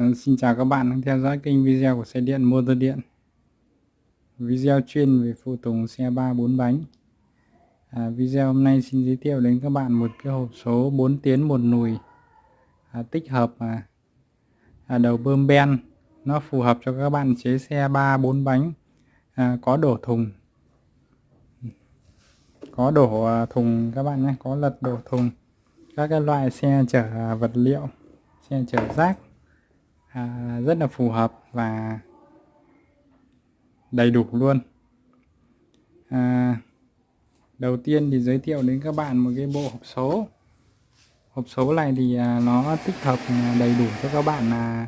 Ờ, xin chào các bạn đang theo dõi kênh video của xe điện motor điện. Video chuyên về phụ tùng xe 3 4 bánh. À, Video hôm nay xin giới thiệu đến các bạn một cái hộp số 4 tiến một nùi. À, tích hợp à, à, đầu bơm ben. Nó phù hợp cho các bạn chế xe 3 4 bánh. À, có đổ thùng. Có đổ à, thùng các bạn nhé. Có lật đổ thùng. Các cái loại xe chở à, vật liệu xe chở rác à, rất là phù hợp và đầy đủ luôn. À, đầu tiên thì giới thiệu đến các bạn một cái bộ hộp số. Hộp số này thì à, nó tích hợp à, đầy đủ cho các bạn là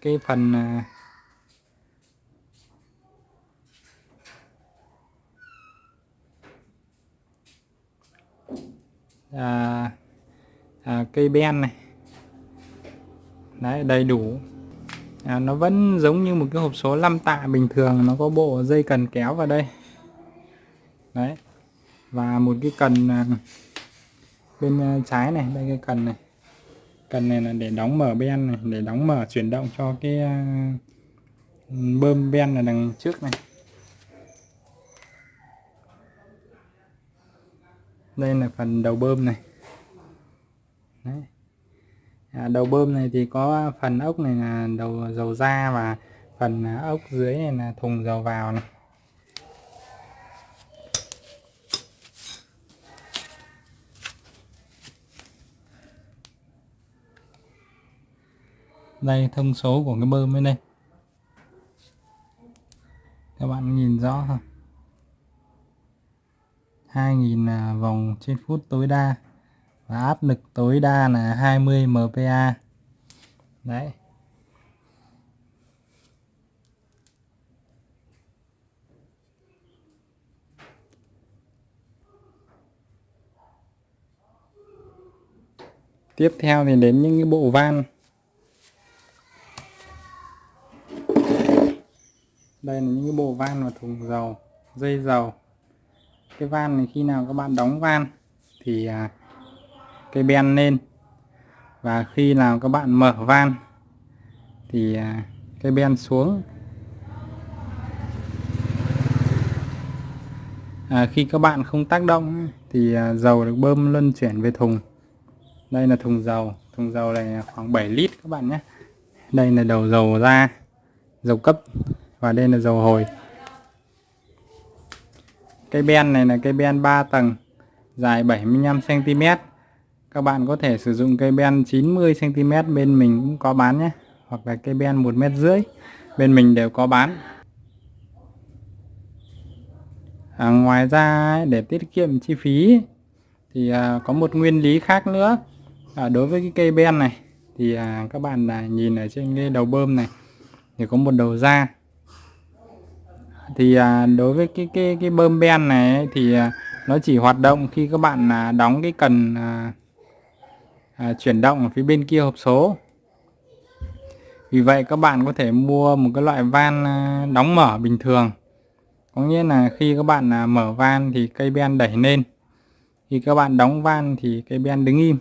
cái phần à, à, à, cây ben này đấy đầy đủ. À, nó vẫn giống như một cái hộp số 5 tạ bình thường nó có bộ dây cần kéo vào đây. Đấy và một cái cần à, bên à, trái này đây cái cần này. Cần này là để đóng mở ben này để đóng mở chuyển động cho cái à, bơm ben là đằng trước này. Đây là phần đầu bơm này. Đấy à, đầu bơm này thì có phần ốc này là đầu dầu ra và phần à, ốc dưới này là thùng dầu vào này. Đây thông số của cái bơm bên đây. Các bạn nhìn rõ không? 2.000 à, vòng trên phút tối đa và áp lực tối đa là 20 MPa đấy. Tiếp theo thì đến những cái bộ van. Đây là những cái bộ van và thùng dầu dây dầu. Cái van này khi nào các bạn đóng van thì à, cây ben lên. Và khi nào các bạn mở van thì à, cái cây ben xuống. À, khi các bạn không tác động thì à, dầu được bơm luân chuyển về thùng. Đây là thùng dầu. Thùng dầu này khoảng 7 lít các bạn nhé. Đây là đầu dầu ra dầu cấp và đây là dầu hồi. Cây ben này là cây ben 3 tầng dài 75 cm các bạn có thể sử dụng cây ben 90 cm bên mình cũng có bán nhé hoặc là cây ben một mét rưỡi bên mình đều có bán. À, ngoài ra để tiết kiệm chi phí thì à, có một nguyên lý khác nữa. À, đối với cái cây ben này thì à, các bạn là nhìn ở trên cái đầu bơm này thì có một đầu ra thì à, đối với cái cái cái bơm ben này thì à, nó chỉ hoạt động khi các bạn à, đóng cái cần à, à, chuyển động ở phía bên kia hộp số. Vì vậy các bạn có thể mua một cái loại van à, đóng mở bình thường. Có nghĩa là khi các bạn à, mở van thì cây ben đẩy lên. Khi các bạn đóng van thì cây ben đứng im.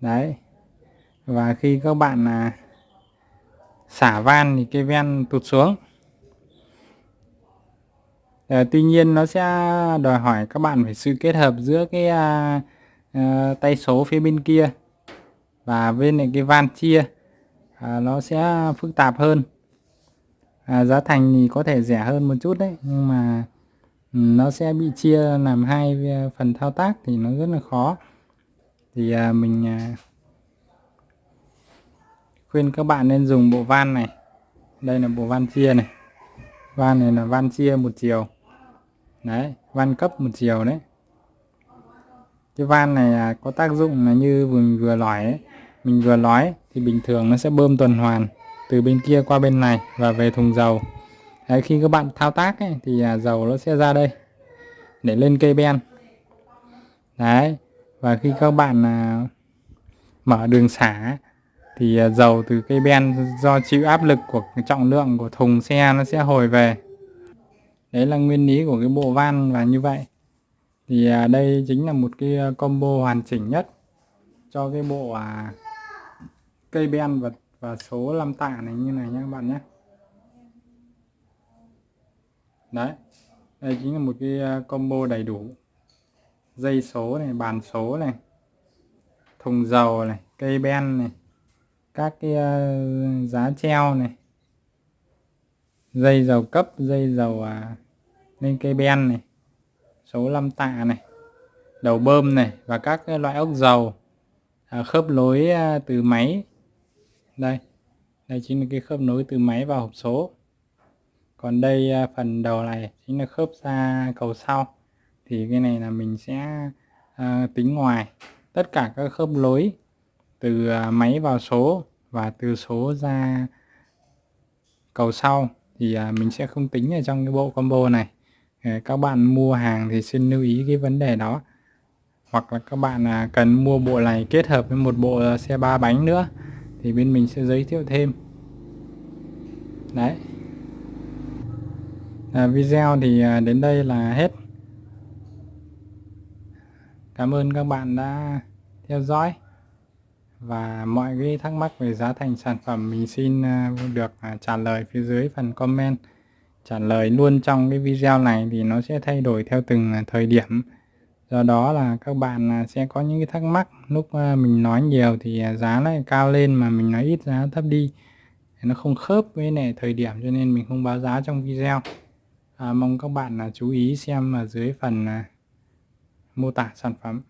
Đấy. Và khi các bạn à, xả van thì cây ben tụt xuống. À, tuy nhiên nó sẽ đòi hỏi các bạn phải sự kết hợp giữa cái à, Ờ, tay số phía bên kia và bên này cái van chia à, nó sẽ phức tạp hơn. À, giá thành thì có thể rẻ hơn một chút đấy nhưng mà ừ, nó sẽ bị chia làm hai à, phần thao tác thì nó rất là khó. Thì à, mình à, khuyên các bạn nên dùng bộ van này. Đây là bộ van chia này. Van này là van chia một chiều. Đấy van cấp một chiều đấy cái van này à, có tác dụng là như mình vừa nói ấy. mình vừa nói thì bình thường nó sẽ bơm tuần hoàn từ bên kia qua bên này và về thùng dầu. Đấy, khi các bạn thao tác ấy, thì à, dầu nó sẽ ra đây để lên cây ben. Đấy và khi các bạn à, mở đường xả thì à, dầu từ cây ben do chịu áp lực của trọng lượng của thùng xe nó sẽ hồi về. Đấy là nguyên lý của cái bộ van và như vậy thì à, đây chính là một cái à, combo hoàn chỉnh nhất cho cái bộ à, cây ben và và số 5 tạ này như này nhé các bạn nhé đấy đây chính là một cái à, combo đầy đủ. Dây số này bàn số này thùng dầu này cây ben này các cái uh, giá treo này. Dây dầu cấp dây dầu à, lên cây ben này số 5 tạ này đầu bơm này và các loại ốc dầu à, khớp nối à, từ máy. Đây đây chính là cái khớp nối từ máy vào hộp số. Còn đây à, phần đầu này chính là khớp ra cầu sau. Thì cái này là mình sẽ à, tính ngoài tất cả các khớp nối từ à, máy vào số và từ số ra cầu sau. Thì à, mình sẽ không tính ở trong cái bộ combo này các bạn mua hàng thì xin lưu ý cái vấn đề đó. Hoặc là các bạn à, cần mua bộ này kết hợp với một bộ xe ba bánh nữa thì bên mình sẽ giới thiệu thêm. Đấy. À, video thì à, đến đây là hết. Cảm ơn các bạn đã theo dõi. Và mọi cái thắc mắc về giá thành sản phẩm mình xin à, được trả lời phía dưới phần comment trả lời luôn trong cái video này thì nó sẽ thay đổi theo từng à, thời điểm. Do đó là các bạn à, sẽ có những cái thắc mắc. Lúc à, mình nói nhiều thì giá lại cao lên mà mình nói ít giá thấp đi. Nó không khớp với này thời điểm cho nên mình không báo giá trong video. À, mong các bạn chú ý xem ở dưới phần mô tả sản phẩm.